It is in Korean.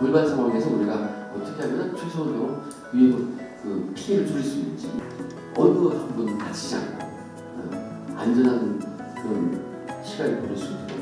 돌발 상황에서 우리가 어떻게 하면 최소한으로 위에 그 피해를 줄일 수 있는지 어느 한분 다치지 않고 어, 안전한 그런 시간을 보낼 수 있도록